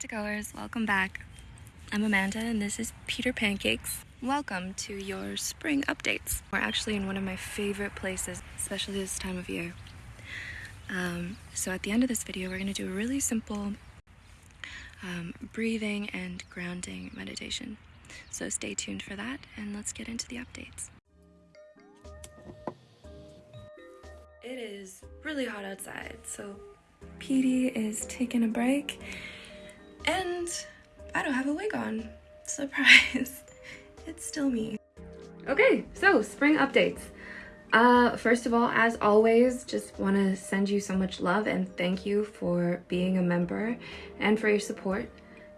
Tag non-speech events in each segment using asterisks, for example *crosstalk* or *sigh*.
Psych2Goers, welcome back. I'm Amanda and this is Peter Pancakes. Welcome to your spring updates. We're actually in one of my favorite places, especially this time of year. Um, so at the end of this video, we're going to do a really simple um, breathing and grounding meditation. So stay tuned for that and let's get into the updates. It is really hot outside, so Petey is taking a break and I don't have a wig on. *laughs* Surprise. it's still me. Okay, so spring updates. Uh, first of all, as always, just want to send you so much love and thank you for being a member and for your support.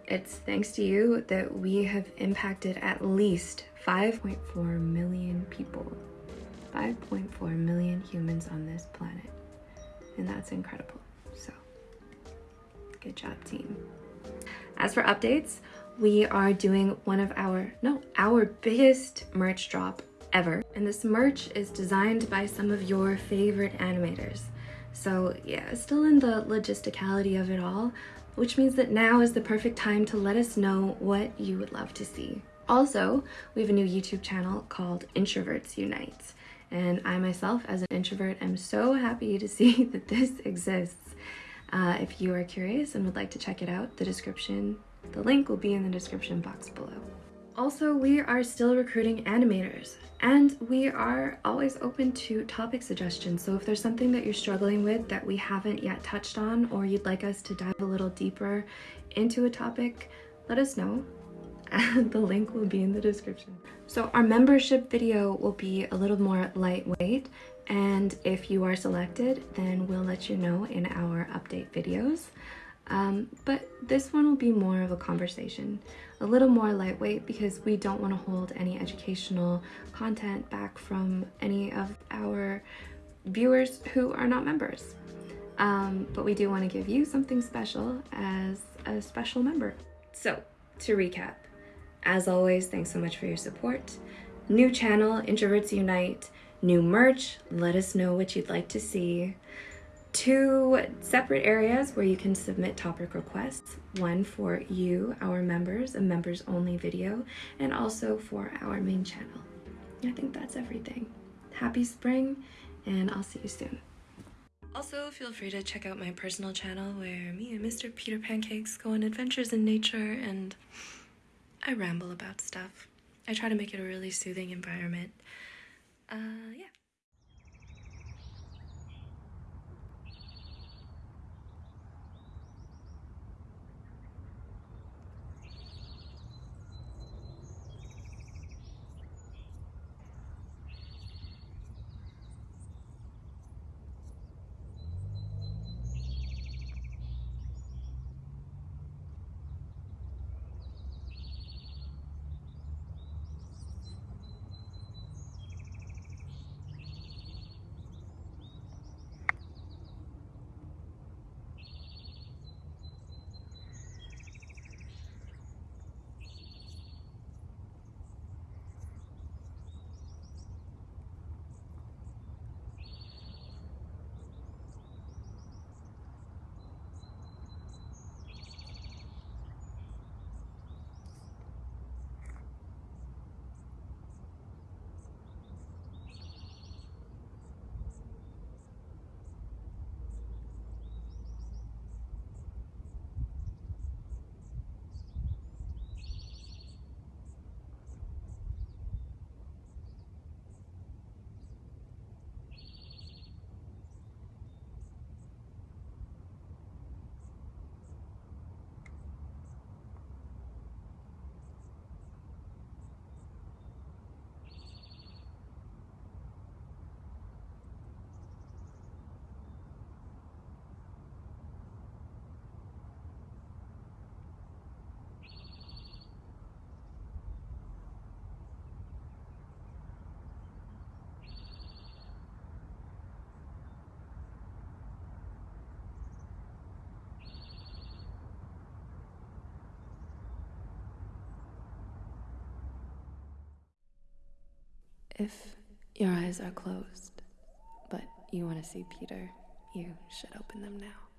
It's thanks to you that we have impacted at least 5.4 million people. 5.4 million humans on this planet. And that's incredible. So, good job, team. As for updates, we are doing one of our, no, our biggest merch drop ever. And this merch is designed by some of your favorite animators. So yeah, still in the logisticality of it all, which means that now is the perfect time to let us know what you would love to see. Also, we have a new YouTube channel called Introverts Unite. And I myself, as an introvert, am so happy to see *laughs* that this exists. Uh, if you are curious and would like to check it out, the description, the link will be in the description box below. Also, we are still recruiting animators and we are always open to topic suggestions. So if there's something that you're struggling with that we haven't yet touched on or you'd like us to dive a little deeper into a topic, let us know. The link will be in the description. So our membership video will be a little more lightweight and if you are selected then we'll let you know in our update videos. Um, but this one will be more of a conversation a little more lightweight because we don't want to hold any educational content back from any of our viewers who are not members. Um, but we do want to give you something special as a special member. So to recap as always thanks so much for your support new channel introverts unite new merch, let us know what you'd like to see. Two separate areas where you can submit topic requests. One for you, our members, a members only video, and also for our main channel. I think that's everything. Happy spring, and I'll see you soon. Also, feel free to check out my personal channel where me and Mr. Peter Pancakes go on adventures in nature and I ramble about stuff. I try to make it a really soothing environment If your eyes are closed, but you want to see Peter, you should open them now.